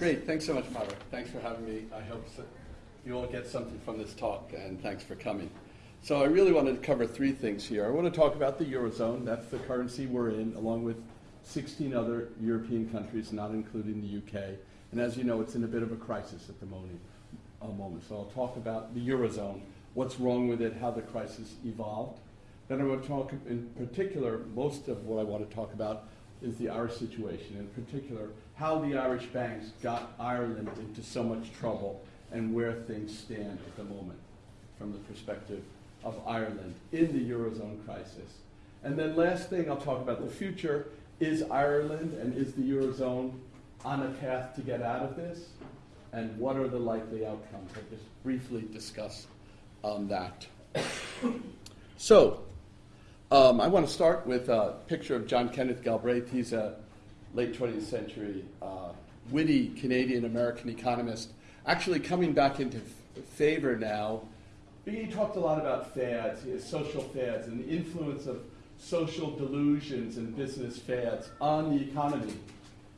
Great. Thanks so much, Barbara. Thanks for having me. I hope so you all get something from this talk, and thanks for coming. So I really wanted to cover three things here. I want to talk about the Eurozone. That's the currency we're in, along with 16 other European countries, not including the UK. And as you know, it's in a bit of a crisis at the moment. A uh, moment. So I'll talk about the Eurozone, what's wrong with it, how the crisis evolved. Then I want to talk in particular, most of what I want to talk about is the Irish situation, in particular, how the Irish banks got Ireland into so much trouble and where things stand at the moment from the perspective of Ireland in the Eurozone crisis. And then last thing, I'll talk about the future. Is Ireland and is the Eurozone on a path to get out of this? And what are the likely outcomes? I'll just briefly discuss um, that. so, um, I want to start with a picture of John Kenneth Galbraith. He's a late 20th century uh, witty Canadian American economist, actually coming back into favor now. He talked a lot about fads, social fads, and the influence of social delusions and business fads on the economy.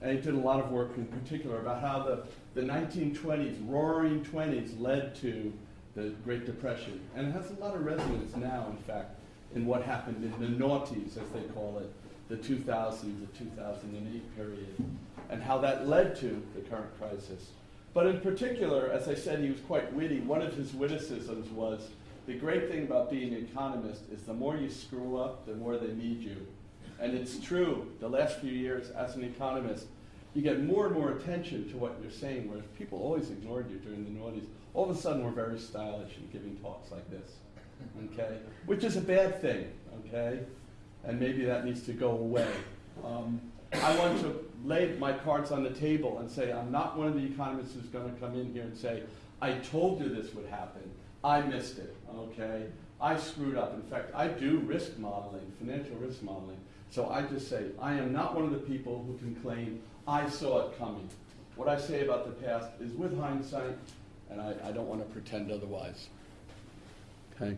And he did a lot of work in particular about how the, the 1920s, roaring 20s, led to the Great Depression. And it has a lot of resonance now, in fact, in what happened in the noughties, as they call it, the 2000s, the 2008 period, and how that led to the current crisis. But in particular, as I said, he was quite witty. One of his witticisms was the great thing about being an economist is the more you screw up, the more they need you. And it's true, the last few years as an economist, you get more and more attention to what you're saying, whereas people always ignored you during the noughties. All of a sudden, we're very stylish in giving talks like this, okay? Which is a bad thing, okay? And maybe that needs to go away. Um, I want to lay my cards on the table and say, I'm not one of the economists who's going to come in here and say, I told you this would happen. I missed it, okay? I screwed up. In fact, I do risk modeling, financial risk modeling. So I just say, I am not one of the people who can claim I saw it coming. What I say about the past is with hindsight, and I, I don't want to pretend otherwise. Okay?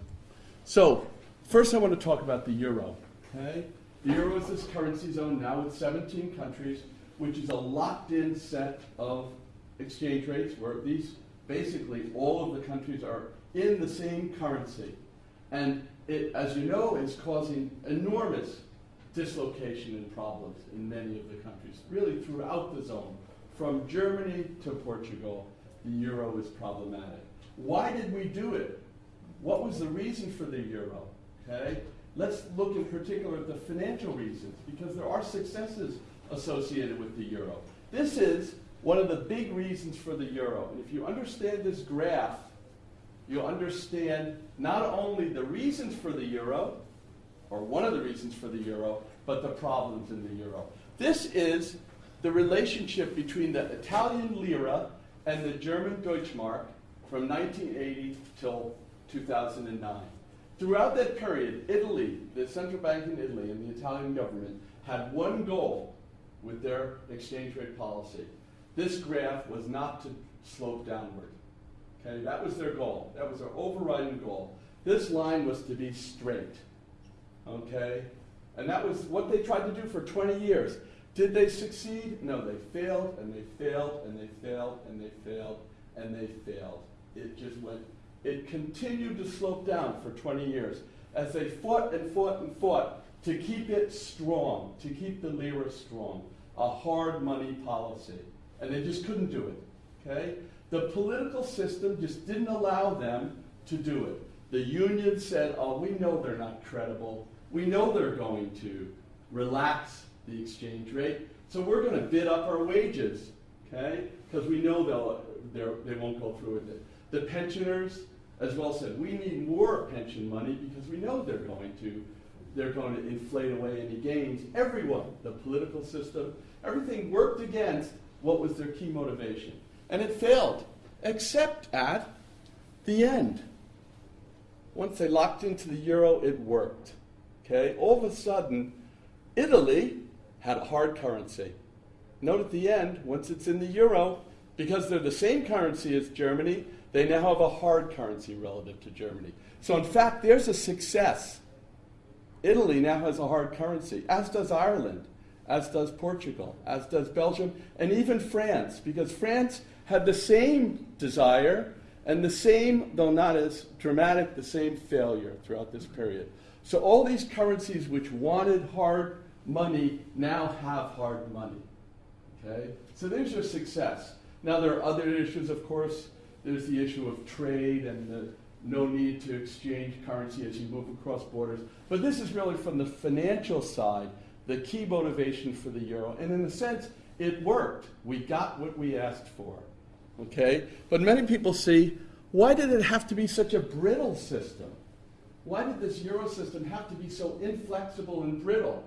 So, first I want to talk about the euro. Okay? The euro is this currency zone now with 17 countries, which is a locked in set of exchange rates where these basically all of the countries are in the same currency. And it, as you know, is causing enormous dislocation and problems in many of the countries, really throughout the zone. From Germany to Portugal, the euro is problematic. Why did we do it? What was the reason for the euro? Okay? Let's look in particular at the financial reasons, because there are successes associated with the euro. This is one of the big reasons for the euro. And if you understand this graph, you'll understand not only the reasons for the euro, or one of the reasons for the euro, but the problems in the euro. This is the relationship between the Italian lira and the German Deutschmark from 1980 till 2009. Throughout that period, Italy, the central bank in Italy and the Italian government had one goal with their exchange rate policy. This graph was not to slope downward. Okay, that was their goal. That was their overriding goal. This line was to be straight. Okay? And that was what they tried to do for 20 years. Did they succeed? No, they failed and they failed and they failed and they failed and they failed. It just went, it continued to slope down for 20 years as they fought and fought and fought to keep it strong, to keep the lira strong, a hard money policy. And they just couldn't do it. Okay? The political system just didn't allow them to do it. The union said, oh, we know they're not credible. We know they're going to relax the exchange rate, so we're going to bid up our wages, okay? Because we know they'll, they won't go through with it. The pensioners, as well, said we need more pension money because we know they're going to they're going to inflate away any gains. Everyone, the political system, everything worked against what was their key motivation. And it failed, except at the end. Once they locked into the euro, it worked. Okay? All of a sudden, Italy had a hard currency. Note at the end, once it's in the euro, because they're the same currency as Germany, they now have a hard currency relative to Germany. So, in fact, there's a success. Italy now has a hard currency, as does Ireland. as does Portugal, as does Belgium, and even France, because France had the same desire and the same, though not as dramatic, the same failure throughout this period. So all these currencies which wanted hard money now have hard money. Okay? So there's your success. Now there are other issues, of course. There's the issue of trade and the no need to exchange currency as you move across borders. But this is really from the financial side, the key motivation for the euro. And in a sense, it worked. We got what we asked for. Okay? But many people see why did it have to be such a brittle system? Why did this euro system have to be so inflexible and brittle?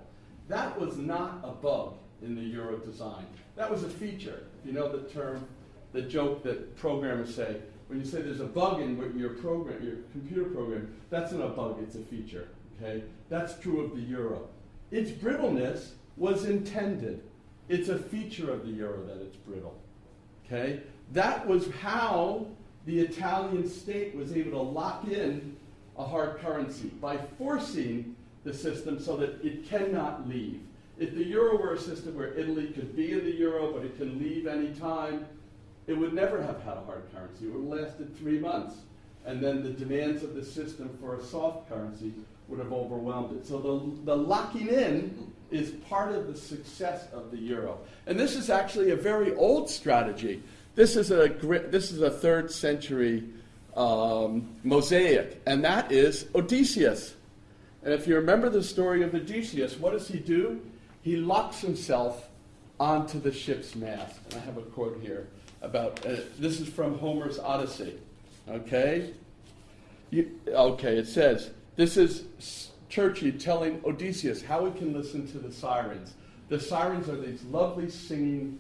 That was not a bug in the euro design. That was a feature. If you know the term, the joke that programmers say, when you say there's a bug in your program, your computer program, that's not a bug, it's a feature. Okay? That's true of the euro. Its brittleness was intended. It's a feature of the euro that it's brittle. Okay? That was how the Italian state was able to lock in a hard currency by forcing the system so that it cannot leave. If the euro were a system where Italy could be in the euro but it can leave any time, it would never have had a hard currency. It would have lasted three months. And then the demands of the system for a soft currency would have overwhelmed it. So the, the locking in is part of the success of the euro. And this is actually a very old strategy. This is a, this is a third century um, mosaic, and that is Odysseus. And if you remember the story of Odysseus, what does he do? He locks himself onto the ship's mast. And I have a quote here about uh, this is from Homer's Odyssey. Okay? You, okay, it says this is Circe telling Odysseus how he can listen to the sirens. The sirens are these lovely singing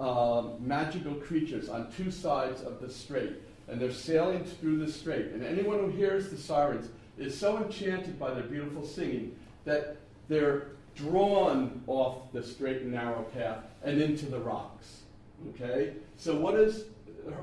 um, magical creatures on two sides of the strait, and they're sailing through the strait. And anyone who hears the sirens is so enchanted by their beautiful singing that they're drawn off the straight and narrow path and into the rocks. Okay? So what does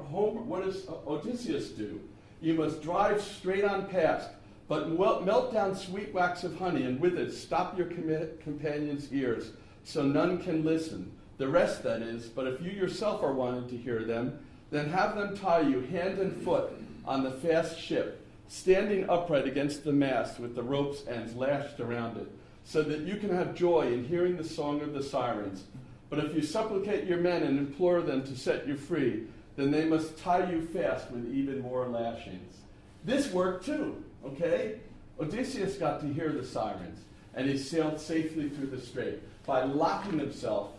what does Odysseus do? You must drive straight on past, but melt down sweet wax of honey, and with it stop your com- companions' ears, so none can listen. The rest, that is, but if you yourself are wanting to hear them, then have them tie you hand and foot on the fast ship, standing upright against the mast with the rope's ends lashed around it, so that you can have joy in hearing the song of the sirens but if you supplicate your men and implore them to set you free, then they must tie you fast with even more lashings. This worked too, okay? Odysseus got to hear the sirens, and he sailed safely through the strait by locking himself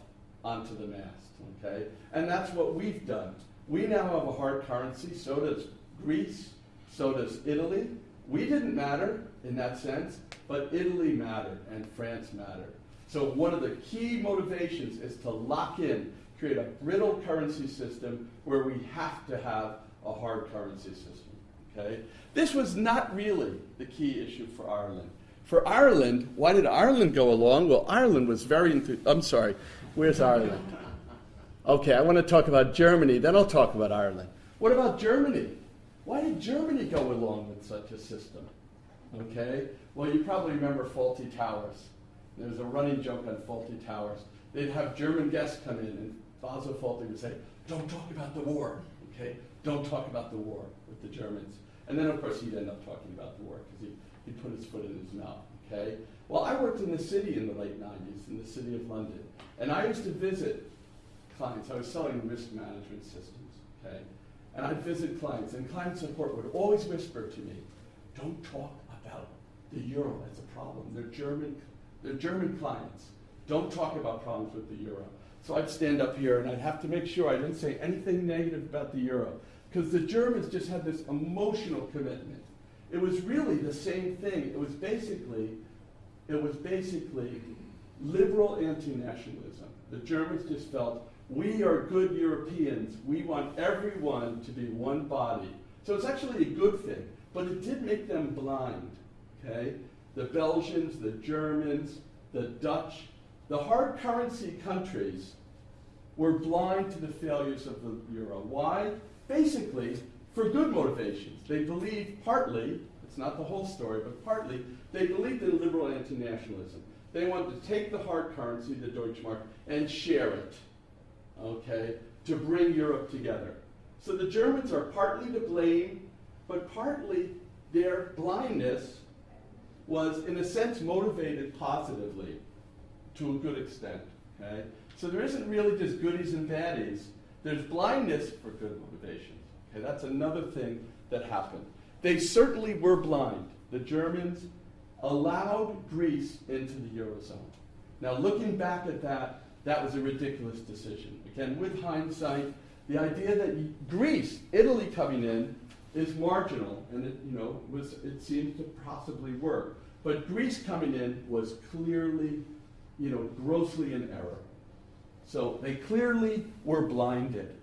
onto the mast, okay? And that's what we've done. We now have a hard currency, so does Greece, so does Italy. We didn't matter in that sense, but Italy mattered and France mattered. So one of the key motivations is to lock in, create a brittle currency system where we have to have a hard currency system. Okay? This was not really the key issue for Ireland. For Ireland, why did Ireland go along? Well, Ireland was very enthusiastic. I'm sorry, where's Ireland? Okay, I want to talk about Germany, then I'll talk about Ireland. What about Germany? Why did Germany go along with such a system? Okay, well, you probably remember Fawlty Towers. There was a running joke on Fawlty Towers. They'd have German guests come in, and Basil Fawlty would say, Don't talk about the war, okay? Don't talk about the war with the Germans. And then, of course, he'd end up talking about the war because he, he'd put his foot in his mouth, okay? Well, I worked in the city in the late 90s, in the city of London. And I used to visit clients. I was selling risk management systems, okay? And I'd visit clients, and client support would always whisper to me, Don't talk about the euro as a problem. They're German they're German clients. Don't talk about problems with the euro. So I'd stand up here and I'd have to make sure I didn't say anything negative about the euro because the Germans just had this emotional commitment. It was really the same thing. It was basically, it was basically liberal anti-nationalism. The Germans just felt we are good Europeans. We want everyone to be one body. So it's actually a good thing, but it did make them blind. Okay, the Belgians, the Germans, the Dutch, the hard currency countries were blind to the failures of the euro. Why? Basically, for good motivations. They believed partly, it's not the whole story, but partly, they believed in liberal anti nationalism. They wanted to take the hard currency, the Deutschmark, and share it, okay, to bring Europe together. So the Germans are partly to blame, but partly their blindness was, in a sense, motivated positively to a good extent. Okay? So there isn't really just goodies and baddies. There's blindness for good motivations. Okay, that's another thing that happened. They certainly were blind. The Germans allowed Greece into the Eurozone. Now, looking back at that, that was a ridiculous decision. Again, with hindsight, the idea that Greece, Italy coming in, is marginal, and it, you know, was, it seems to possibly work. But Greece coming in was clearly, you know, grossly in error. So they clearly were blinded,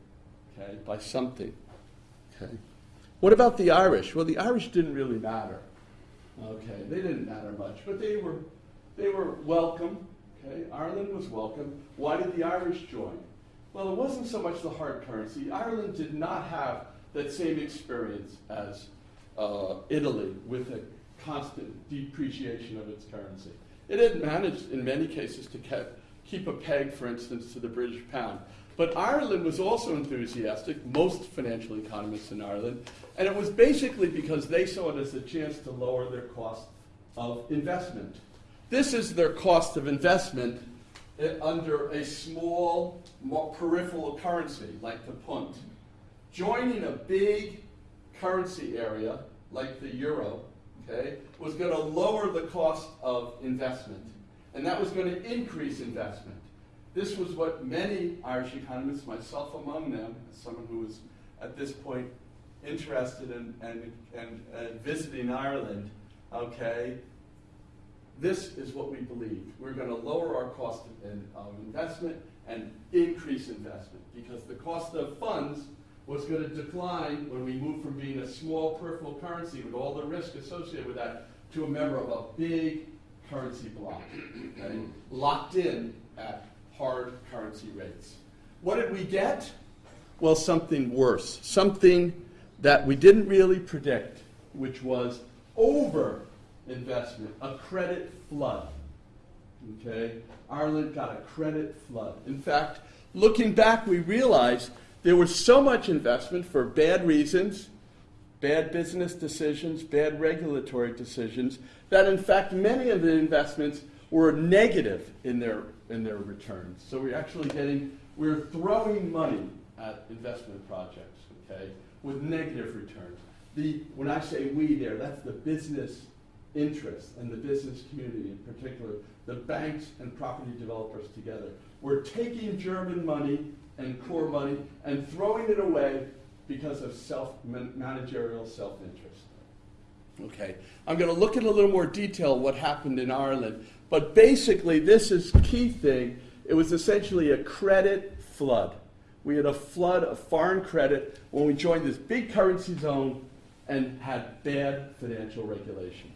okay, by something. Okay. What about the Irish? Well, the Irish didn't really matter. Okay, they didn't matter much, but they were they were welcome. Okay, Ireland was welcome. Why did the Irish join? Well, it wasn't so much the hard currency. Ireland did not have that same experience as uh, Italy with a constant depreciation of its currency. It had managed, in many cases, to keep a peg, for instance, to the British pound. But Ireland was also enthusiastic, most financial economists in Ireland, and it was basically because they saw it as a chance to lower their cost of investment. This is their cost of investment eh, under a small peripheral currency like the punt. Joining a big currency area like the euro okay, was going to lower the cost of investment, and that was going to increase investment. This was what many Irish economists, myself among them, as someone who was at this point interested in and, and, and visiting Ireland, okay, this is what we believed. We're going to lower our cost of, of investment and increase investment because the cost of funds was going to decline when we moved from being a small peripheral currency with all the risk associated with that to a member of a big currency block, okay, locked in at hard currency rates. What did we get? Well, something worse, something that we didn't really predict, which was over investment, a credit flood. Okay? Ireland got a credit flood. In fact, looking back, we realized there was so much investment for bad reasons, bad business decisions, bad regulatory decisions, that in fact many of the investments were negative in their, in their returns. So we're actually getting, we're throwing money at investment projects, okay, with negative returns. The, when I say we there, that's the business interest and the business community in particular, the banks and property developers together. We're taking German money and core money and throwing it away because of self managerial self-interest. Okay, I'm going to look at a little more detail what happened in Ireland, but basically this is key thing. It was essentially a credit flood. We had a flood of foreign credit when we joined this big currency zone and had bad financial regulation.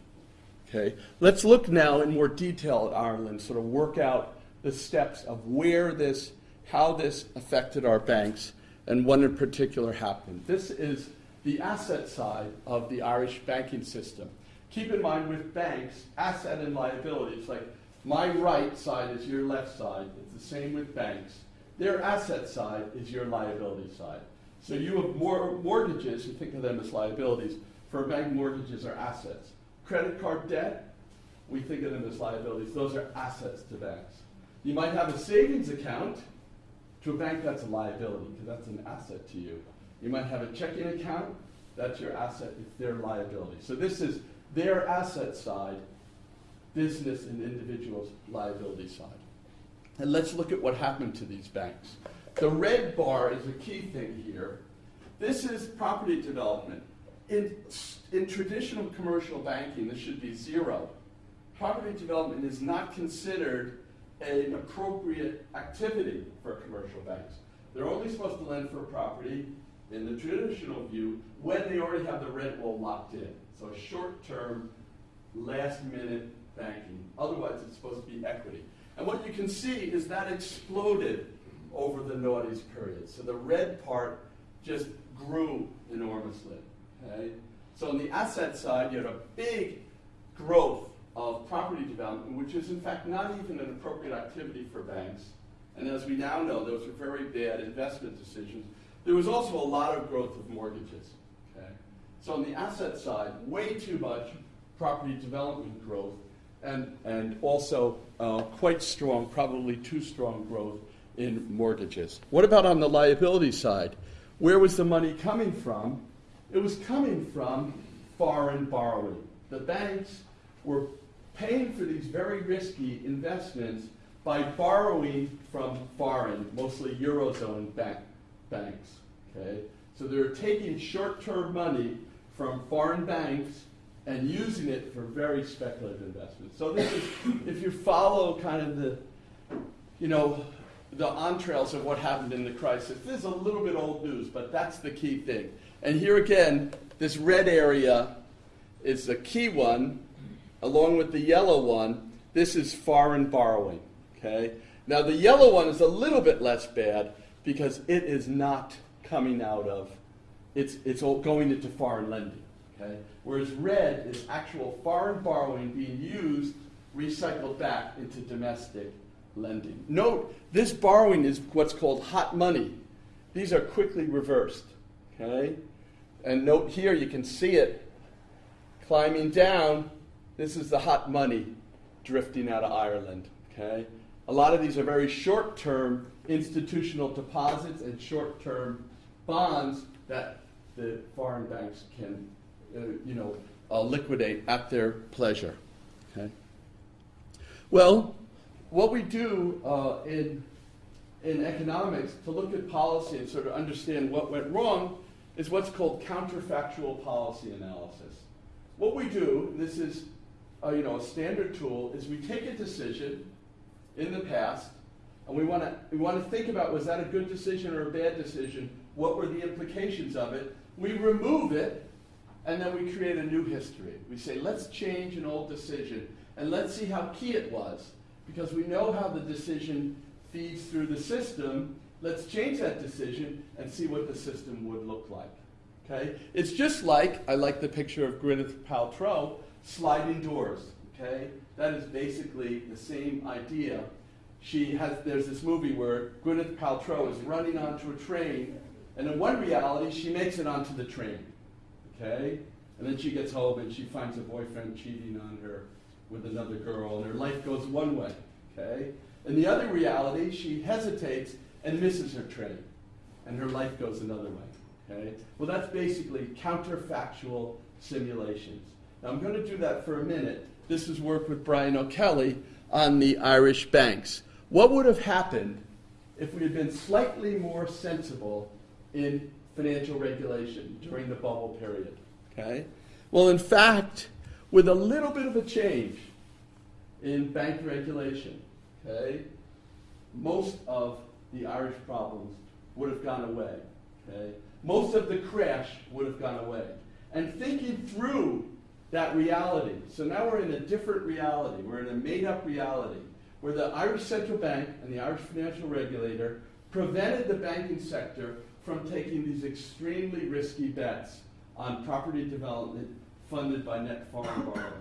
Okay, let's look now in more detail at Ireland, sort of work out the steps of where this how this affected our banks and what in particular happened. This is the asset side of the Irish banking system. Keep in mind with banks, asset and liability, it's like my right side is your left side. It's the same with banks. Their asset side is your liability side. So you have more mortgages, you think of them as liabilities. For a bank, mortgages are assets. Credit card debt, we think of them as liabilities. Those are assets to banks. You might have a savings account, to a bank, that's a liability because that's an asset to you. You might have a checking account, that's your asset, it's their liability. So this is their asset side, business and individual's liability side. And let's look at what happened to these banks. The red bar is a key thing here. This is property development. In, in traditional commercial banking, this should be zero. Property development is not considered an appropriate activity for commercial banks. They're only supposed to lend for a property, in the traditional view, when they already have the rent roll locked in. So short-term, last-minute banking. Otherwise, it's supposed to be equity. And what you can see is that exploded over the noughties period. So the red part just grew enormously. Okay? So on the asset side, you had a big growth of property development, which is in fact not even an appropriate activity for banks. And as we now know, those are very bad investment decisions. There was also a lot of growth of mortgages. Okay? So on the asset side, way too much property development growth, and, and also uh, quite strong, probably too strong growth in mortgages. What about on the liability side? Where was the money coming from? It was coming from foreign borrowing. The banks were paying for these very risky investments by borrowing from foreign, mostly Eurozone bank, banks. Okay? So they're taking short-term money from foreign banks and using it for very speculative investments. So this is, if you follow kind of the, you know, the entrails of what happened in the crisis, this is a little bit old news, but that's the key thing. And here again, this red area is the key one, along with the yellow one. This is foreign borrowing. Okay. Now the yellow one is a little bit less bad because it is not coming out of, it's it's going into foreign lending. Okay. Whereas red is actual foreign borrowing being used, recycled back into domestic lending. Note, this borrowing is what's called hot money. These are quickly reversed. Okay? And note here, you can see it climbing down. This is the hot money drifting out of Ireland. Okay? A lot of these are very short term institutional deposits and short term bonds that the foreign banks can uh, you know, uh, liquidate at their pleasure. Okay? Well, what we do uh, in, in economics to look at policy and sort of understand what went wrong is what's called counterfactual policy analysis. What we do, this is uh, you know, a standard tool, is we take a decision in the past and we want to we want to think about was that a good decision or a bad decision? What were the implications of it? We remove it and then we create a new history. We say, let's change an old decision, and let's see how key it was. Because we know how the decision feeds through the system, let's change that decision and see what the system would look like. Okay? It's just like, I like the picture of Gwyneth Paltrow, sliding doors. Okay? That is basically the same idea. She has, there's this movie where Gwyneth Paltrow is running onto a train, and in one reality, she makes it onto the train okay? And then she gets home and she finds a boyfriend cheating on her with another girl, and her life goes one way, okay? In the other reality, she hesitates and misses her train, and her life goes another way, okay? Well, that's basically counterfactual simulations. Now, I'm going to do that for a minute. This is work with Brian O'Kelly on the Irish banks. What would have happened if we had been slightly more sensible in financial regulation during the bubble period. Okay? Well, in fact, with a little bit of a change in bank regulation, okay, most of the Irish problems would have gone away. Okay? Most of the crash would have gone away. And thinking through that reality, so now we're in a different reality. We're in a made up reality where the Irish Central Bank and the Irish Financial Regulator prevented the banking sector from taking these extremely risky bets on property development funded by net foreign borrowing.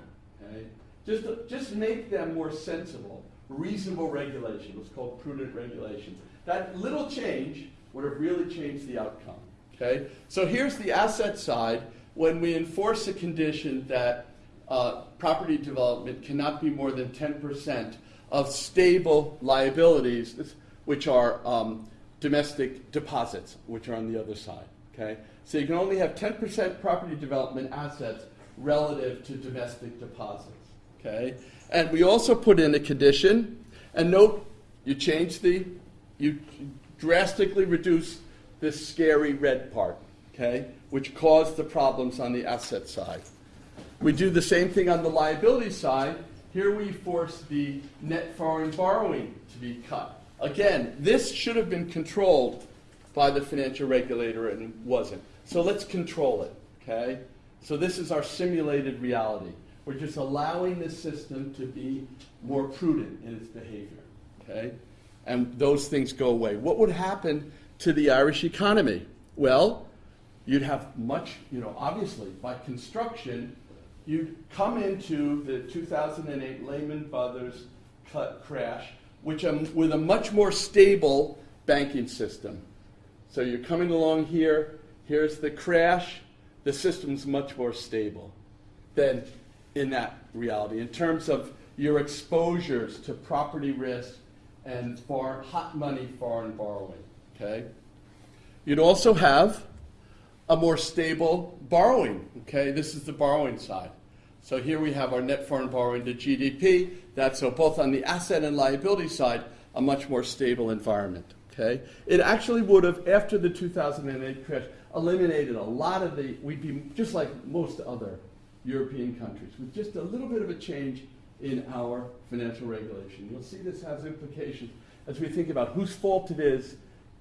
Okay? Just, just make them more sensible, reasonable regulation. What's called prudent regulation. That little change would have really changed the outcome. Okay? So here's the asset side. When we enforce a condition that uh, property development cannot be more than 10% of stable liabilities, which are um, domestic deposits, which are on the other side. Okay? So you can only have 10% property development assets relative to domestic deposits. Okay? And we also put in a condition, and note you change the, you drastically reduce this scary red part, okay, which caused the problems on the asset side. We do the same thing on the liability side. Here we force the net foreign borrowing to be cut. Again, this should have been controlled by the financial regulator and wasn't. So let's control it, okay? So this is our simulated reality. We're just allowing the system to be more prudent in its behavior, okay? And those things go away. What would happen to the Irish economy? Well, you'd have much, you know, obviously, by construction, you'd come into the 2008 Lehman Brothers cut crash, which um, with a much more stable banking system. So you're coming along here. Here's the crash. The system's much more stable than in that reality in terms of your exposures to property risk and foreign, hot money foreign borrowing. Okay. You'd also have a more stable borrowing. Okay, this is the borrowing side. So here we have our net foreign borrowing to GDP. That's so both on the asset and liability side, a much more stable environment. Okay, it actually would have after the 2008 crash eliminated a lot of the. We'd be just like most other European countries with just a little bit of a change in our financial regulation. You'll see this has implications as we think about whose fault it is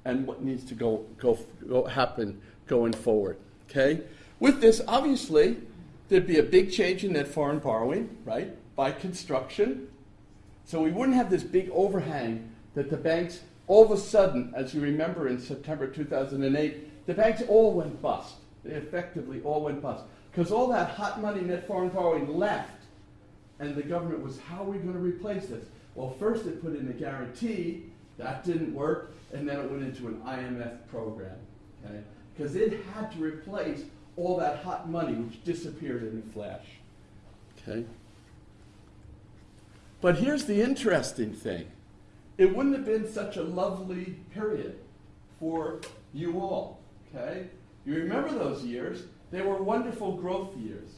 and what needs to go, go, go happen going forward. Okay? With this, obviously, there'd be a big change in net foreign borrowing, right, by construction. So we wouldn't have this big overhang that the banks, all of a sudden, as you remember in September 2008, the banks all went bust. They effectively all went bust. Because all that hot money net foreign borrowing left, and the government was, how are we going to replace this? Well, first it put in a guarantee, that didn't work, and then it went into an IMF program. Okay? Because it had to replace all that hot money which disappeared in a flash. Okay? But here's the interesting thing. It wouldn't have been such a lovely period for you all. Okay? You remember those years? They were wonderful growth years.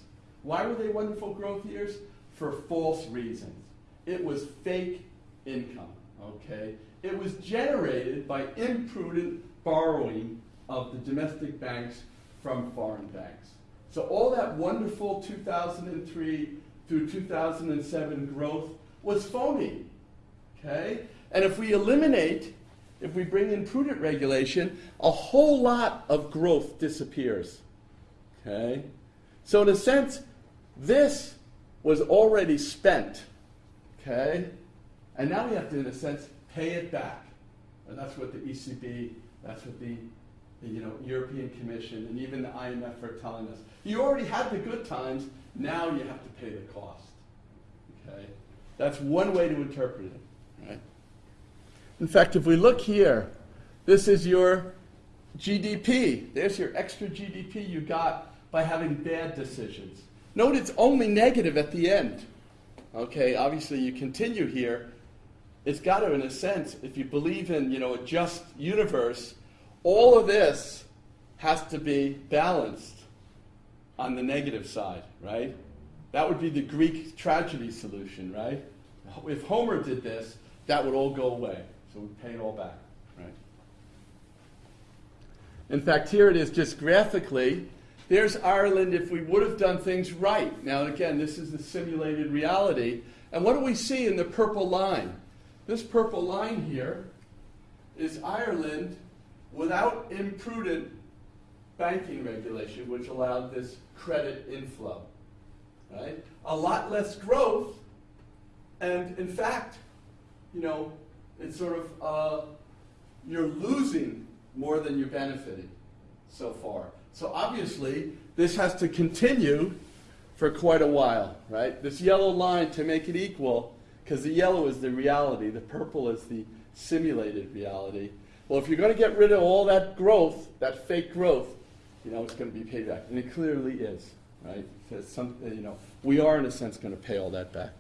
Why were they wonderful growth years? For false reasons. It was fake income, okay? It was generated by imprudent borrowing of the domestic banks from foreign banks. So all that wonderful 2003 through 2007 growth was phony, okay? And if we eliminate, if we bring in prudent regulation, a whole lot of growth disappears. Okay? So, in a sense, this was already spent. Okay? And now we have to, in a sense, pay it back. And that's what the ECB, that's what the, you know, European Commission, and even the IMF are telling us. You already had the good times, now you have to pay the cost. Okay? That's one way to interpret it. Right? In fact, if we look here, this is your GDP. There's your extra GDP you got by having bad decisions. Note it's only negative at the end. Okay, obviously you continue here. It's got to, in a sense, if you believe in you know a just universe, all of this has to be balanced on the negative side, right? That would be the Greek tragedy solution, right? If Homer did this, that would all go away. So we pay it all back, right? In fact, here it is just graphically. There's Ireland if we would have done things right. Now, again, this is the simulated reality. And what do we see in the purple line? This purple line here is Ireland without imprudent banking regulation, which allowed this credit inflow. Right? A lot less growth, and in fact, you know, it's sort of uh, you're losing more than you're benefiting so far. So obviously, this has to continue for quite a while, right? This yellow line to make it equal, because the yellow is the reality, the purple is the simulated reality. Well, if you're going to get rid of all that growth, that fake growth, you know, it's going to be paid back. And it clearly is, right? Some, uh, you know, we are, in a sense, going to pay all that back,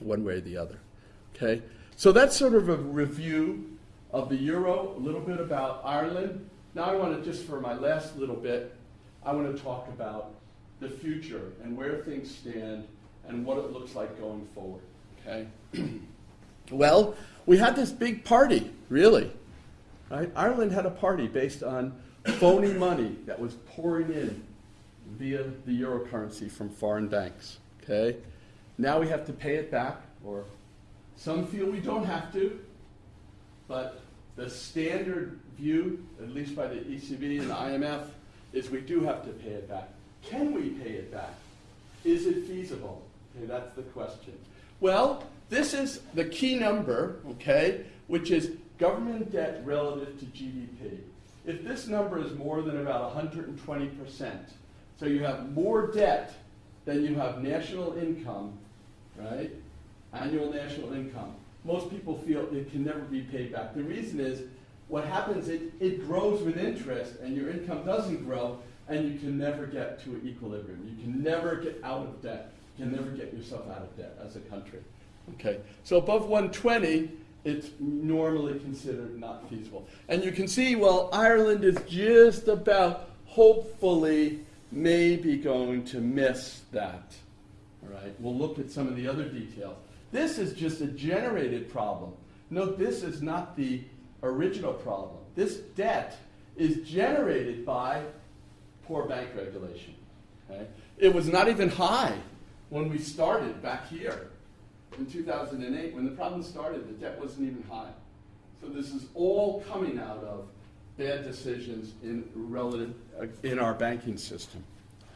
one way or the other. Okay? So that's sort of a review of the euro, a little bit about Ireland. Now I want to, just for my last little bit, I want to talk about the future and where things stand and what it looks like going forward. Okay? well, we had this big party, really. Right? Ireland had a party based on phony money that was pouring in via the euro currency from foreign banks. Okay? Now we have to pay it back, or some feel we don't have to, but the standard view, at least by the ECB and the IMF, is we do have to pay it back. Can we pay it back? Is it feasible? Okay, that's the question. Well, this is the key number, okay, which is government debt relative to GDP. If this number is more than about 120%, so you have more debt than you have national income, right? Annual national income. Most people feel it can never be paid back. The reason is what happens, it, it grows with interest and your income doesn't grow and you can never get to an equilibrium. You can never get out of debt. You can never get yourself out of debt as a country. Okay, so above 120, it's normally considered not feasible. And you can see, well, Ireland is just about, hopefully, maybe going to miss that. All right, we'll look at some of the other details. This is just a generated problem. Note this is not the original problem. This debt is generated by poor bank regulation. It was not even high when we started back here in 2008. When the problem started, the debt wasn't even high. So this is all coming out of bad decisions in relative uh, in our banking system.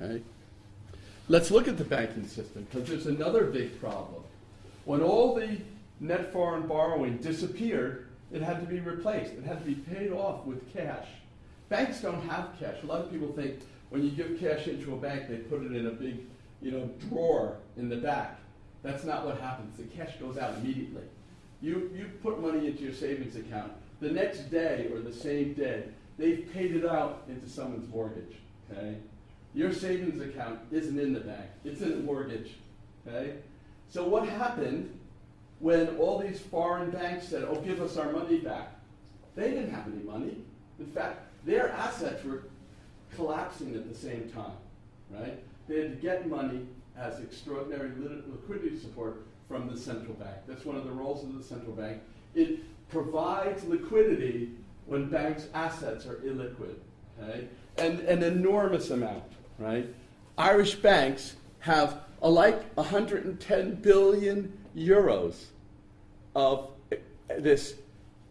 Okay? Let's look at the banking system because there's another big problem. When all the net foreign borrowing disappeared, it had to be replaced. It had to be paid off with cash. Banks don't have cash. A lot of people think when you give cash into a bank, they put it in a big, you know, drawer in the back. That's not what happens. The cash goes out immediately. You, you put money into your savings account. The next day or the same day, they've paid it out into someone's mortgage. Okay? Your savings account isn't in the bank. It's in a mortgage. Okay? So what happened when all these foreign banks said, oh, give us our money back? They didn't have any money. In fact, their assets were collapsing at the same time, right? They had to get money as extraordinary liquidity support from the central bank. That's one of the roles of the central bank. It provides liquidity when banks' assets are illiquid, okay? And an enormous amount, right? Irish banks have a like 110 billion euros of this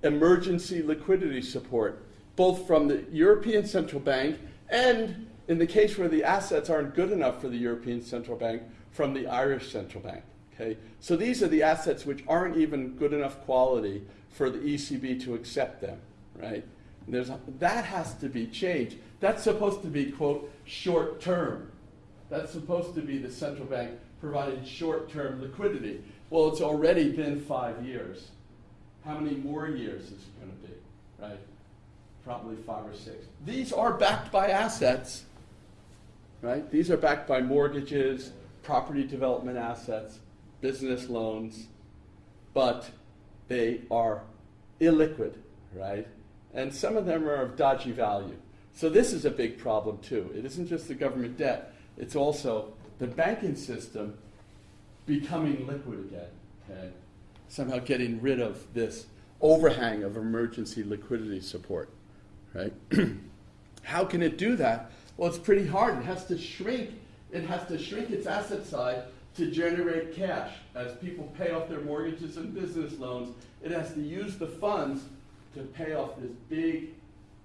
emergency liquidity support, both from the European Central Bank and in the case where the assets aren't good enough for the European Central Bank, from the Irish Central Bank. Okay? So these are the assets which aren't even good enough quality for the ECB to accept them, right? There's that has to be changed. That's supposed to be, quote, short term. That's supposed to be the central bank providing short term liquidity. Well, it's already been five years. How many more years is it going to be, right? probably five or six. These are backed by assets, right? These are backed by mortgages, property development assets, business loans, but they are illiquid, right? And some of them are of dodgy value. So this is a big problem too. It isn't just the government debt, it's also the banking system becoming liquid again, okay? Somehow getting rid of this overhang of emergency liquidity support right? How can it do that? Well, it's pretty hard. It has to shrink. It has to shrink its asset side to generate cash. As people pay off their mortgages and business loans, it has to use the funds to pay off this big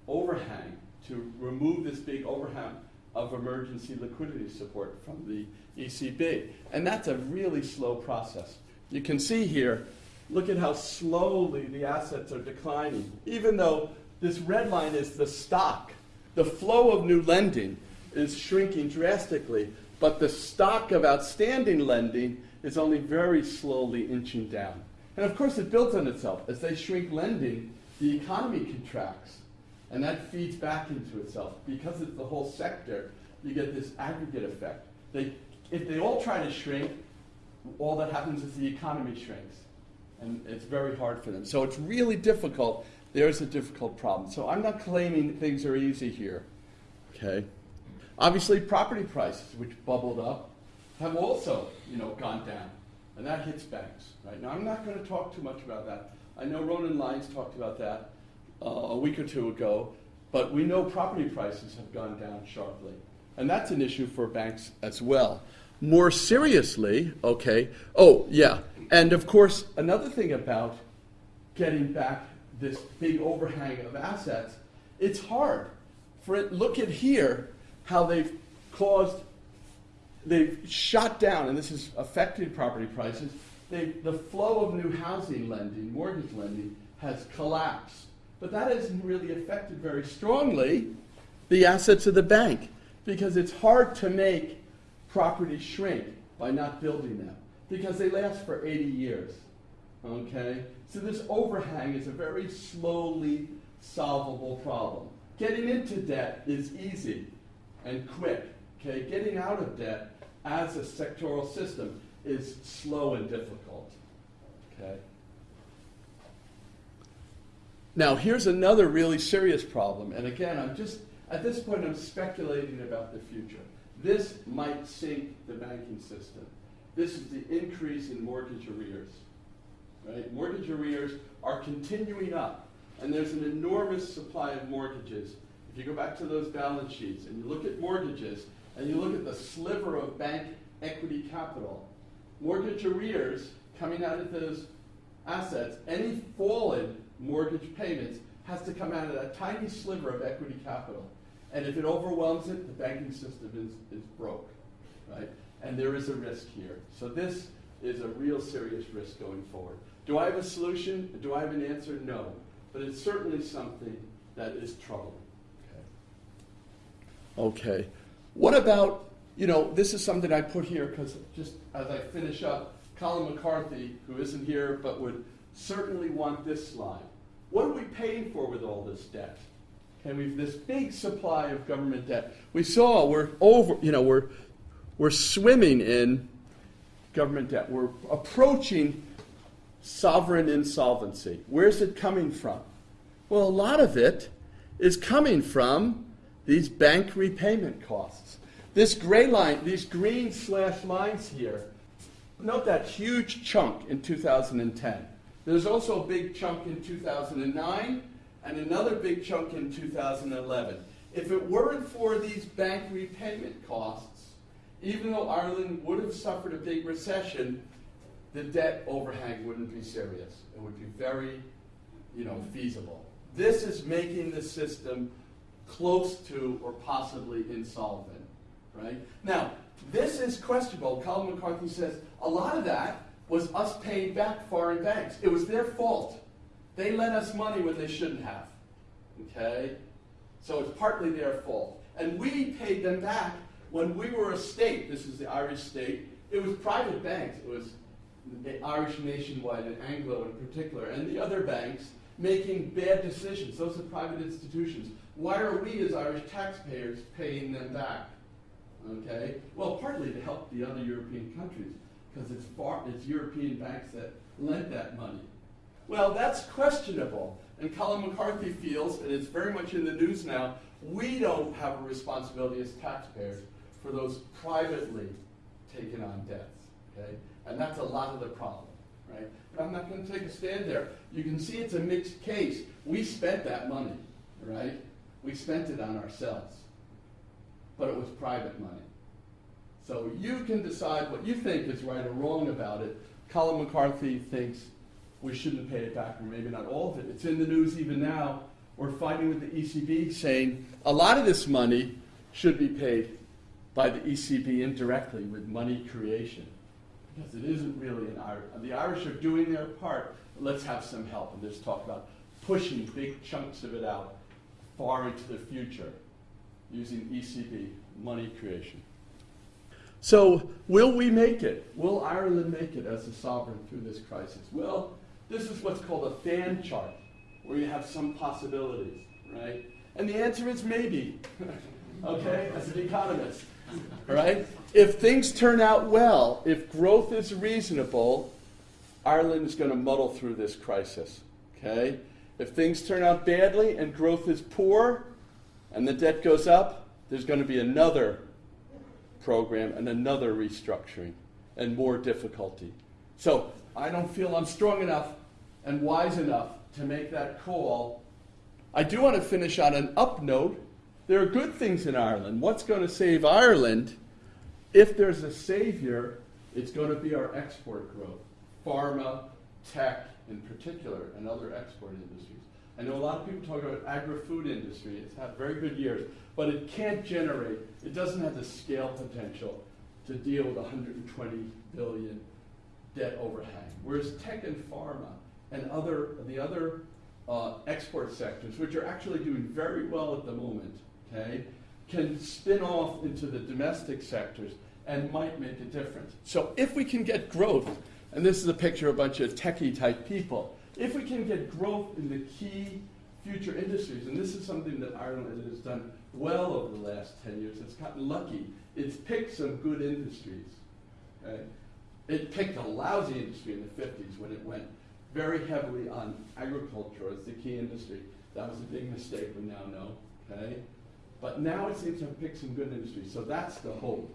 overhang, to remove this big overhang of emergency liquidity support from the ECB. And that's a really slow process. You can see here, look at how slowly the assets are declining, even though this red line is the stock. The flow of new lending is shrinking drastically, but the stock of outstanding lending is only very slowly inching down. And of course, it builds on itself. As they shrink lending, the economy contracts, and that feeds back into itself. Because it's the whole sector, you get this aggregate effect. They, if they all try to shrink, all that happens is the economy shrinks. And it's very hard for them. So it's really difficult there's a difficult problem. So I'm not claiming things are easy here. Okay. Obviously, property prices, which bubbled up, have also, you know, gone down, and that hits banks. Right now, I'm not going to talk too much about that. I know Ronan Lyons talked about that uh, a week or two ago, but we know property prices have gone down sharply, and that's an issue for banks as well. More seriously, okay. Oh, yeah, and of course, another thing about getting back this big overhang of assets, it's hard. For it, look at here how they've caused, they've shot down, and this has affected property prices. They, the flow of new housing lending, mortgage lending, has collapsed. But that hasn't really affected very strongly the assets of the bank because it's hard to make properties shrink by not building them because they last for 80 years. Okay? So this overhang is a very slowly solvable problem. Getting into debt is easy and quick. Okay? Getting out of debt as a sectoral system is slow and difficult. Okay? Now, here's another really serious problem. And again, I'm just, at this point, I'm speculating about the future. This might sink the banking system. This is the increase in mortgage arrears. Right? Mortgage arrears are continuing up, and there's an enormous supply of mortgages. If you go back to those balance sheets and you look at mortgages and you look at the sliver of bank equity capital, mortgage arrears coming out of those assets, any fallen mortgage payments has to come out of that tiny sliver of equity capital. And if it overwhelms it, the banking system is, is broke, right? And there is a risk here. So this is a real serious risk going forward. Do I have a solution? Do I have an answer? No. But it's certainly something that is troubling. Okay. Okay. What about, you know, this is something I put here because just as I finish up, Colm McCarthy, who isn't here but would certainly want this slide. What are we paying for with all this debt? Okay, we've this big supply of government debt. We saw we're over, you know, we're we're swimming in government debt. We're approaching sovereign insolvency. Where's it coming from? Well, a lot of it is coming from these bank repayment costs. This gray line, these green slash lines here, note that huge chunk in 2010. There's also a big chunk in 2009 and another big chunk in 2011. If it weren't for these bank repayment costs, even though Ireland would have suffered a big recession, the debt overhang wouldn't be serious. It would be very, you know, feasible. This is making the system close to or possibly insolvent, right? Now, this is questionable. Colm McCarthy says a lot of that was us paying back foreign banks. It was their fault. They lent us money when they shouldn't have. Okay? So it's partly their fault. And we paid them back when we were a state. This is the Irish state. It was private banks. It was the Irish Nationwide and Anglo in particular, and the other banks making bad decisions. Those are private institutions. Why are we as Irish taxpayers paying them back? Okay? Well, partly to help the other European countries, because it's, it's European banks that lent that money. Well, that's questionable. And Colm McCarthy feels, and it's very much in the news now, we don't have a responsibility as taxpayers for those privately taken on debts. Okay? And that's a lot of the problem. Right? But I'm not going to take a stand there. You can see it's a mixed case. We spent that money, right? We spent it on ourselves. But it was private money. So you can decide what you think is right or wrong about it. Colm McCarthy thinks we shouldn't pay it back, or maybe not all of it. It's in the news even now. We're fighting with the ECB saying a lot of this money should be paid by the ECB indirectly with money creation. Because it isn't really an Irish. The Irish are doing their part. Let's have some help. And there's talk about pushing big chunks of it out far into the future using ECB money creation. So, will we make it? Will Ireland make it as a sovereign through this crisis? Well, this is what's called a fan chart, where you have some possibilities, right? And the answer is maybe, okay, as an economist, right? If things turn out well, if growth is reasonable, Ireland is going to muddle through this crisis, okay? If things turn out badly and growth is poor and the debt goes up, there's going to be another program and another restructuring and more difficulty. So I don't feel I'm strong enough and wise enough to make that call. I do want to finish on an up note. There are good things in Ireland. What's going to save Ireland? If there's a savior, it's going to be our export growth. Pharma, tech in particular, and other export industries. I know a lot of people talk about agri-food industry. It's had very good years, but it can't generate, it doesn't have the scale potential to deal with 120 billion debt overhang. Whereas tech and pharma and other, the other uh, export sectors, which are actually doing very well at the moment, okay, can spin off into the domestic sectors and might make a difference. So if we can get growth, and this is a picture of a bunch of techie type people, if we can get growth in the key future industries, and this is something that Ireland has done well over the last 10 years, it's gotten lucky. It's picked some good industries. Okay? It picked a lousy industry in the 50s when it went very heavily on agriculture as the key industry. That was a big mistake we now know. Okay? But now it seems to picked some good industries. So that's the hope.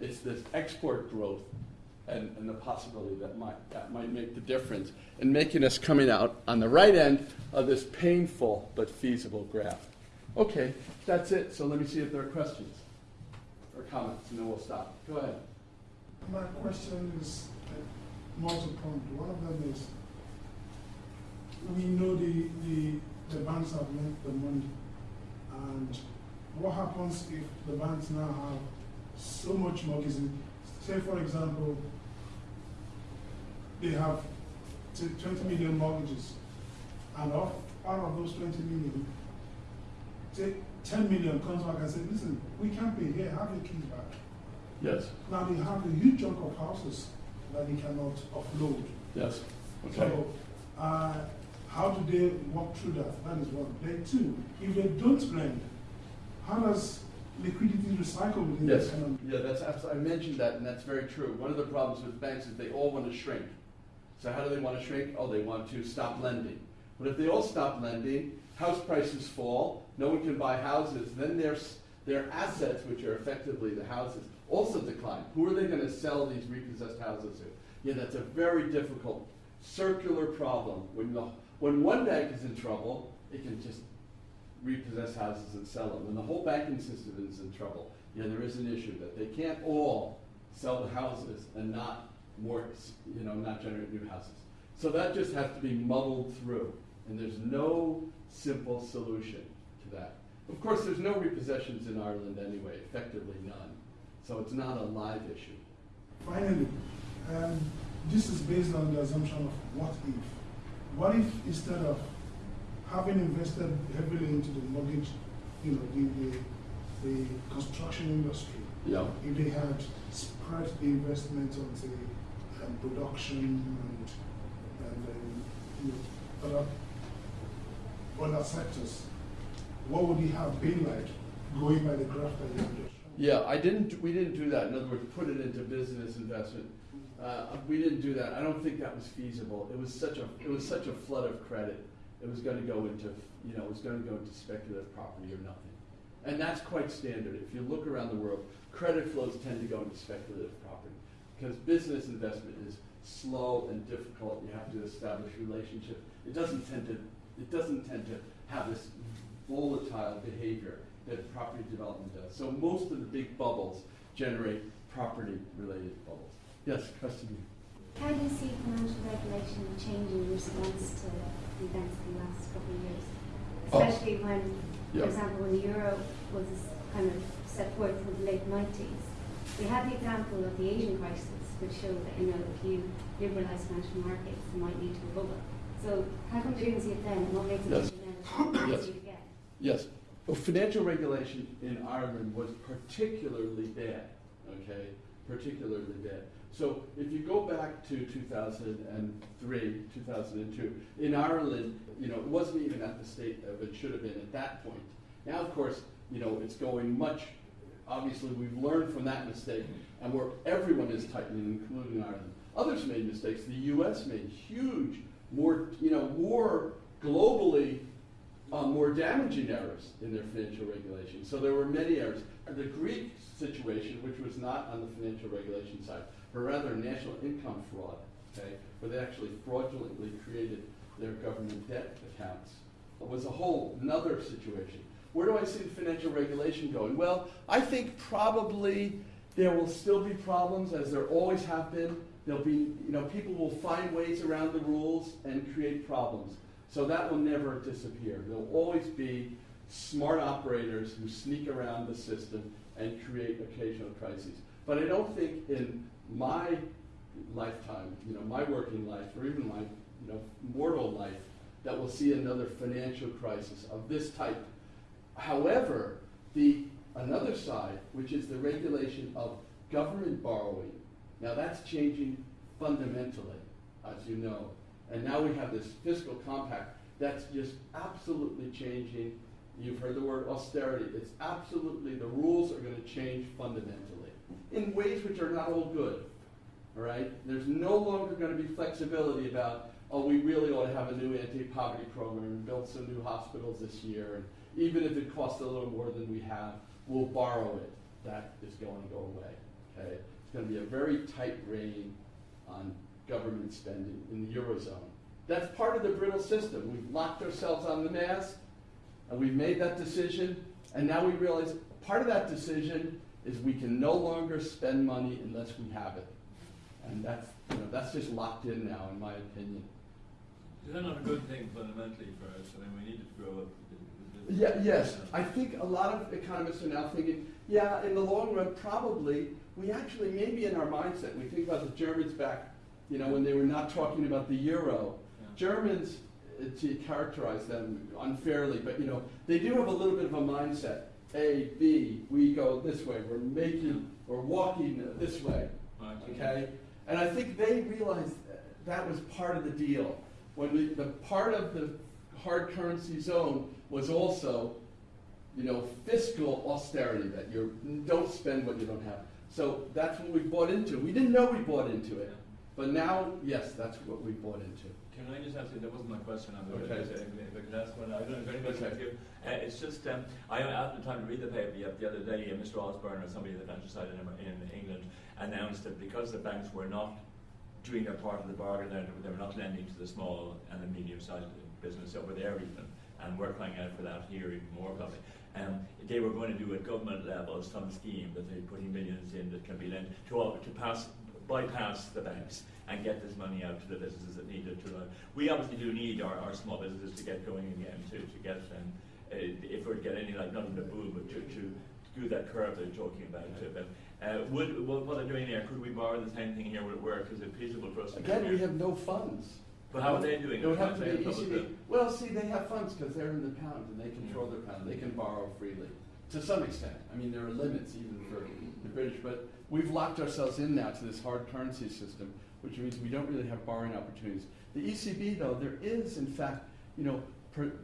It's this export growth and, and the possibility that might, that might make the difference in making us coming out on the right end of this painful but feasible graph. Okay, that's it. So let me see if there are questions or comments, and then we'll stop. Go ahead. My question is uh, multi-pronged. One of them is, we know the, the, the banks have lent the money, and what happens if the banks now have so much mortgages? Say, for example, they have 20 million mortgages, and off, out of those 20 million, say 10 million comes back and says, listen, we can't pay here, have your keys back. Yes. Now they have a huge chunk of houses that they cannot offload. Yes. Okay. So, uh, how do they walk through that? That is one. Then two, if they don't lend, how does liquidity recycle within Yes. the economy? Yeah, that's abs- I mentioned that, and that's very true. One of the problems with banks is they all want to shrink. So how do they want to shrink? Oh, they want to stop lending. But if they all stop lending, house prices fall, no one can buy houses, then their, their assets, which are effectively the houses, also decline. Who are they going to sell these repossessed houses to? Yeah, that's a very difficult circular problem. When, the, when one bank is in trouble, it can just repossess houses and sell them. And the whole banking system is in trouble, yeah, there is an issue that they can't all sell the houses and not more, you know, not generate new houses. So that just has to be muddled through, and there's no simple solution to that. Of course, there's no repossessions in Ireland anyway, effectively none. So it's not a live issue. Finally, um, this is based on the assumption of what if. What if instead of having invested heavily into the mortgage, you know, the, the, the construction industry, Yeah. if they had spread the investment onto um, production and, and um, you know, other, other sectors, what would it have been like going by the graph that you just? Yeah, I didn't, we didn't do that. In other words, put it into business investment. Uh, we didn't do that. I don't think that was feasible. It was such a, it was such a flood of credit. It was gonna go into, you know, it was gonna go into speculative property or nothing. And that's quite standard. If you look around the world, credit flows tend to go into speculative property. Because business investment is slow and difficult. You have to establish relationships. It doesn't tend to, it doesn't tend to have this volatile behavior that property development does. So most of the big bubbles generate property-related bubbles. Yes, question. How do you see financial regulation changing in response to the events of the last couple of years? Oh. Especially when, Yeah. for example, when the euro was kind of set forth in the late nineties. We had the example of the Asian crisis, which showed that, you know, if you liberalise financial markets, you might lead to a bubble. So how come we didn't see it then, and what makes it Yes. different now? Yes. it? Yes. Well, financial regulation in Ireland was particularly bad, okay? Particularly bad. So if you go back to 2003, 2002, in Ireland, you know, it wasn't even at the state of it should have been at that point. Now, of course, you know, it's going much, obviously, we've learned from that mistake, and where everyone is tightening, including Ireland. Others made mistakes. The U.S. made huge, more, you know, more globally uh, more damaging errors in their financial regulation. So there were many errors. The Greek situation, which was not on the financial regulation side, but rather national income fraud, okay, where they actually fraudulently created their government debt accounts, was a whole another situation. Where do I see the financial regulation going? Well, I think probably there will still be problems, as there always have been. There'll be, you know, people will find ways around the rules and create problems. So that will never disappear. There'll always be smart operators who sneak around the system and create occasional crises. But I don't think in my lifetime, you know, my working life, or even my, you know, mortal life, that we'll see another financial crisis of this type. However, the another side, which is the regulation of government borrowing. Now that's changing fundamentally, as you know. And now we have this fiscal compact that's just absolutely changing. You've heard the word austerity. It's absolutely, the rules are going to change fundamentally in ways which are not all good. All right? There's no longer going to be flexibility about, oh, we really ought to have a new anti-poverty program and build some new hospitals this year. And even if it costs a little more than we have, we'll borrow it. That is going to go away. Okay? It's going to be a very tight rein on government spending in the Eurozone. That's part of the brittle system. We've locked ourselves on the mask, and we've made that decision, and now we realize part of that decision is we can no longer spend money unless we have it. And that's, you know, that's just locked in now, in my opinion. Is that not a good thing fundamentally for us? I mean, we need to grow up. Yeah, yes, I think a lot of economists are now thinking, yeah, in the long run, probably, we actually, maybe in our mindset, we think about the Germans back, you know, when they were not talking about the euro. Yeah. Germans, uh, to characterize them unfairly, but you know, they do have a little bit of a mindset. A, B, we go this way, we're making, we're walking this way. Okay? And I think they realized that was part of the deal. When we, the part of the hard currency zone was also, you know, fiscal austerity, that you don't spend what you don't have. So that's what we bought into. We didn't know we bought into it. But now, yes, that's what we bought into. Can I just ask you, that wasn't my question on the Okay. could ask one, I don't know if anybody's Okay. you. Uh, it's just, um, I had the time to read the paper the, the other day, uh, Mr. Osborne or somebody at the financial side in, in England announced that because the banks were not doing their part of the bargain, they they were not lending to the small and the medium-sized business over there even, and we're crying out for that here even more probably. Um, they were going to do at government level some scheme that they're putting millions in that can be lent to, all- to pass bypass the banks and get this money out to the businesses that need it to run. We obviously do need our, our small businesses to get going again, to, to get, um, uh, if we're to get any, like, not even a boom, but to, to do that curve they're talking about. Uh, but, uh, would, what, what they're doing there, could we borrow the same thing here, would it work? Is it feasible for us to Again, we have no funds. But how are they doing It would have to be ECB. Well, see, they have funds because they're in the pound and they control their pound. They can borrow freely to some extent. I mean, there are limits even for the British, but we've locked ourselves in now to this hard currency system, which means we don't really have borrowing opportunities. The ECB, though, there is, in fact, you know,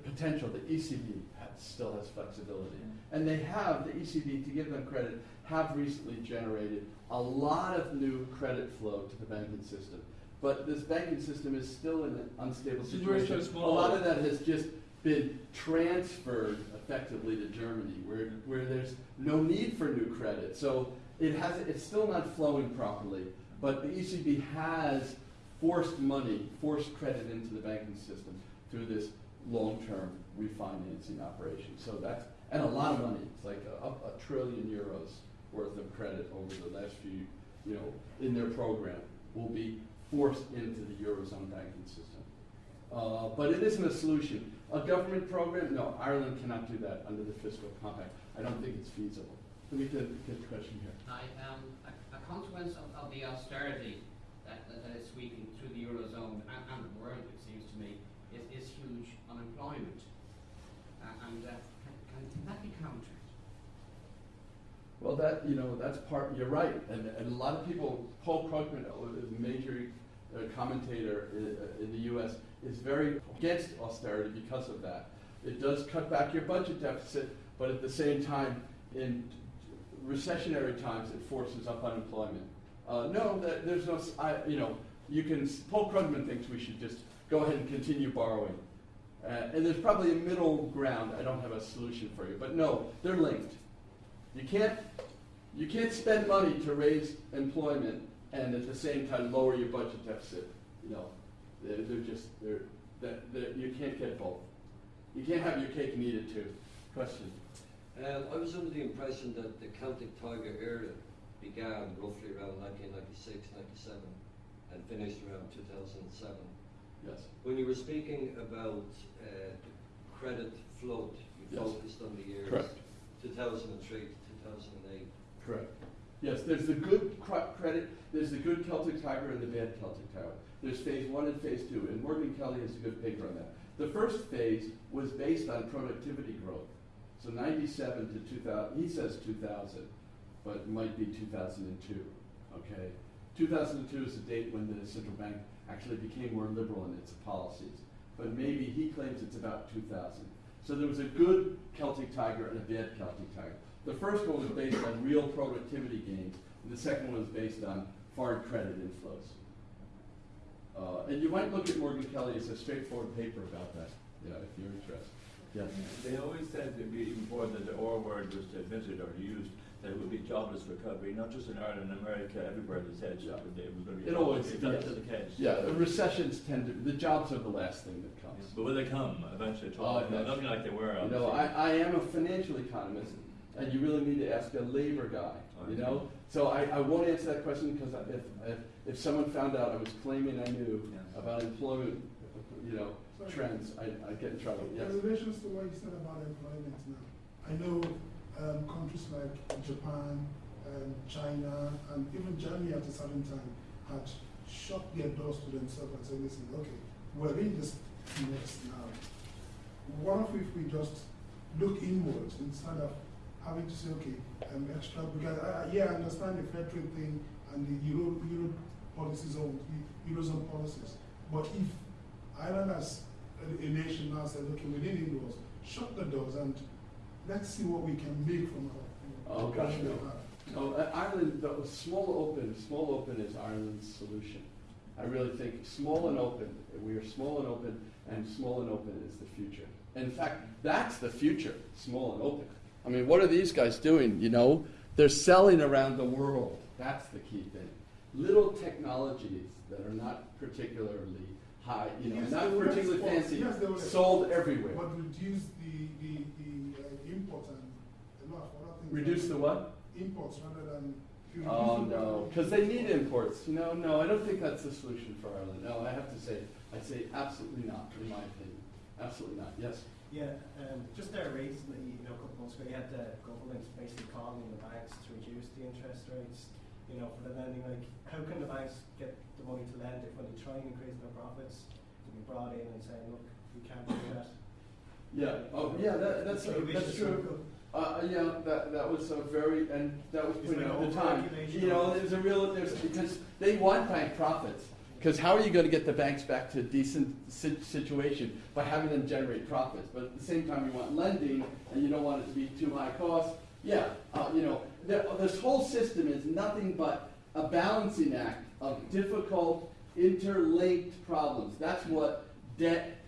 potential. The ECB has, still has flexibility, and they have the ECB, to give them credit, have recently generated a lot of new credit flow to the banking system. But this banking system is still in an unstable situation. A lot of that has just been transferred effectively to Germany, where, where there's no need for new credit. So it has, it's still not flowing properly, but the ECB has forced money, forced credit into the banking system through this long-term refinancing operation. So that's, and a lot of money, it's like a, a trillion euros worth of credit over the last few, you know, in their program will be forced into the Eurozone banking system. Uh, but it isn't a solution. A government program, no, Ireland cannot do that under the fiscal compact. I don't think it's feasible. Let me get, get a question here. Hi, um, a, a consequence of, of the austerity that, that, that is sweeping through the Eurozone and, and the world, it seems to me, is, is huge unemployment. Uh, and uh, can, can, that be countered? Well, that, you know, that's part, you're right. And, and a lot of people, Paul Krugman, a major uh, commentator in, uh, in the U.S., is very against austerity because of that. It does cut back your budget deficit, but at the same time, in recessionary times, it forces up unemployment. Uh, no, that, there's no, I, you know, you can, Paul Krugman thinks we should just go ahead and continue borrowing. Uh, and there's probably a middle ground. I don't have a solution for you, but no, they're linked. You can't, you can't spend money to raise employment and at the same time lower your budget deficit. You know, they're, they're just, they're, that, you can't get both. You can't have your cake and eat it too. Question? Um, I was under the impression that the Celtic Tiger era began roughly around 1996, 97 and finished around 2007. Yes. When you were speaking about uh, the credit float, you Yes. focused on the years Correct. 2003 to 2008. Correct. Yes, there's the good cr- credit, there's the good Celtic Tiger and the bad Celtic Tiger. There's phase one and phase two, and Morgan Kelly has a good paper on that. The first phase was based on productivity growth. So 97 to 2000, he says 2000. but it might be 2002. Okay, 2002 is the date when the central bank actually became more liberal in its policies. But maybe he claims it's about 2000. So there was a good Celtic tiger and a bad Celtic tiger. The first one was based on real productivity gains, and the second one was based on foreign credit inflows. Uh, and you might look at Morgan Kelly as a straightforward paper about that, yeah, if you're interested. Yes. They always said, that before the R word was admitted or used, that it would be jobless recovery, not just in Ireland, and America, everywhere they said Yeah. it would- was going to be. It always- that yes. the case? Yeah, the recessions tend to, the jobs are the last thing that comes. But will they come eventually? Oh, yeah. Nothing like they were. You know. I, I am a financial economist, and you really need to ask a labor guy, oh, you know? So I, I won't answer that question because if, if, if someone found out I was claiming I knew Yes. about employment, you know, trends, I, I'd get in trouble, yes. In relation to what you said about employment now, I know um, countries like Japan, and China, and even Germany at a certain time had shut their doors to themselves and said, listen, okay, we're in this mess now. What if we just look inwards instead of having to say, okay, extra, because I, I- yeah, I understand the federal thing and the Euro, Euro policies or Eurozone policies, but if Ireland as a, nation now said, okay, within indoors, shut the doors and let's see what we can make from our. Oh, gosh, no. No, uh, Ireland, the small open, small open is Ireland's solution. I really think small and open, we are small and open, and small and open is the future. In fact, that's the future, small and open. I mean, what are these guys doing, you know? They're selling around the world. That's the key thing. Little technologies that are not particularly high, you know, Yes, not particularly export. fancy, Yes, sold export, everywhere. But reduce the, the, the uh, import and a lot of other things. Reduce the what? Imports rather than. Oh, no, because they need imports. You know, no, I don't think that's the solution for Ireland. No, I have to say, I say absolutely not, in my opinion. Absolutely not, yes. Yeah, um, just there recently, you know, a couple months ago, you had the government basically calling on the banks to reduce the interest rates, you know, for the lending. Like, how can the banks get the money to lend if when they try and increase their profits, to be brought in and saying, look, we can't do that. Yeah, oh, yeah, that, that's, a that's true. Uh, yeah, that, that was a very, and that was It's put like at the time. You know, there's a real, there's, because they want bank profits. Because how are you going to get the banks back to a decent situation? By having them generate profits. But at the same time, you want lending, and you don't want it to be too high cost. Yeah, uh, you know, this whole system is nothing but a balancing act of difficult, interlinked problems. That's what debt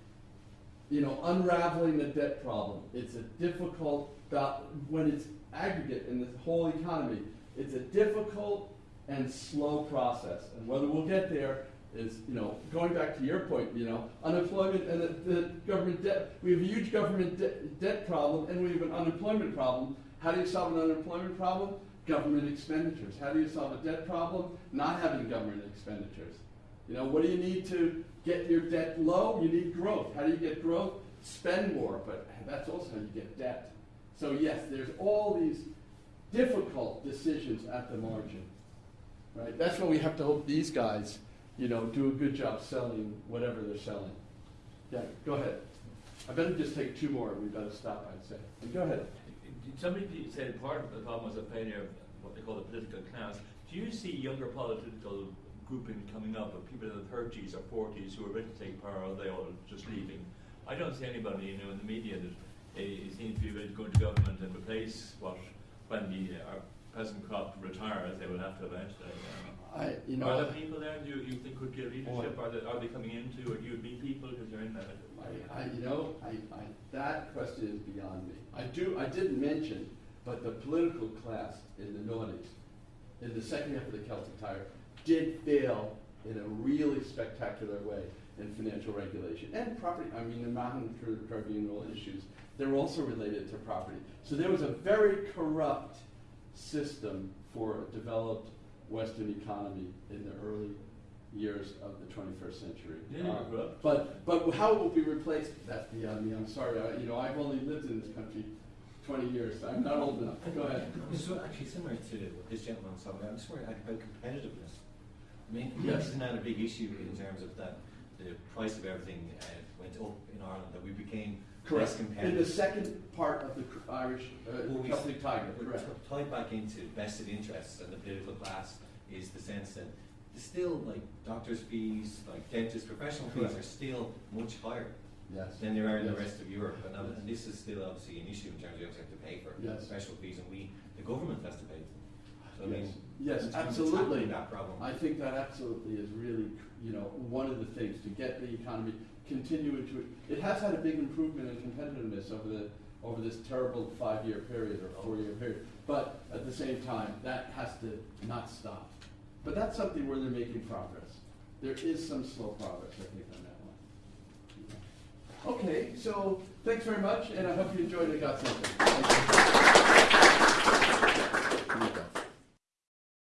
you know, unraveling the debt problem. It's a difficult, when it's aggregate in the whole economy, it's a difficult and slow process. And whether we'll get there is, you know, going back to your point, you know, unemployment and the, the government debt. We have a huge government de- debt problem and we have an unemployment problem. How do you solve an unemployment problem? Government expenditures. How do you solve a debt problem? Not having government expenditures. You know, what do you need to get your debt low? You need growth. How do you get growth? Spend more, but that's also how you get debt. So yes, there's all these difficult decisions at the margin. Right? That's why we have to hope these guys, you know, do a good job selling whatever they're selling. Yeah, go ahead. I better just take two more we better stop, I'd say. Go ahead. Somebody said part of the problem was a failure of what they call the political class. Do you see younger political grouping coming up of people in the 30s or 40s who are ready to take power, or are they all just leaving? I don't see anybody, you know, in the media that uh, seems to be ready to go into government and replace what, when the uh, present crop retires, they will have to eventually. Uh, I, you know, are there people there do you, you think could give leadership? Are they, are they coming into, or do you meet people because you're in that? I, I, you know, I, I, that question is beyond me. I do, I didn't mention, but the political class in the noughties, in the second half of the Celtic Tiger, did fail in a really spectacular way in financial regulation and property. I mean, the Mahon Tribunal issues, they're also related to property. So there was a very corrupt system for a developed Western economy in the early years of the 21st century. Yeah, but but how it will be replaced? That's beyond me. I'm sorry. I, you know, I've only lived in this country 20 years. I'm not old enough. Go ahead. So actually similar to what this gentleman was talking about, I'm just worried about competitiveness. I mean, Yes. isn't a big issue in terms of that the price of everything uh, went up in Ireland, that we became Correct. In the second part of the Irish, uh, Well, Celtic Tiger, correct. Tied back into vested interests and the political class is the sense that still like doctors' fees, like dentists' professional fees Correct. are still much higher Yes. than they are in the rest of Europe. And, um, and this is still obviously an issue in terms of you have to pay for Yes. professional fees, and we, the government has to pay them. So I Yes. mean, Yes, in terms of absolutely. that problem. I think that absolutely is really, you know, one of the things to get the economy continuing to, it has had a big improvement in competitiveness over the, over this terrible five-year period or four-year period. But at the same time, that has to not stop. But that's something where they're making progress. There is some slow progress, I think, on that one. Okay, so thanks very much, and I hope you enjoyed it, got something.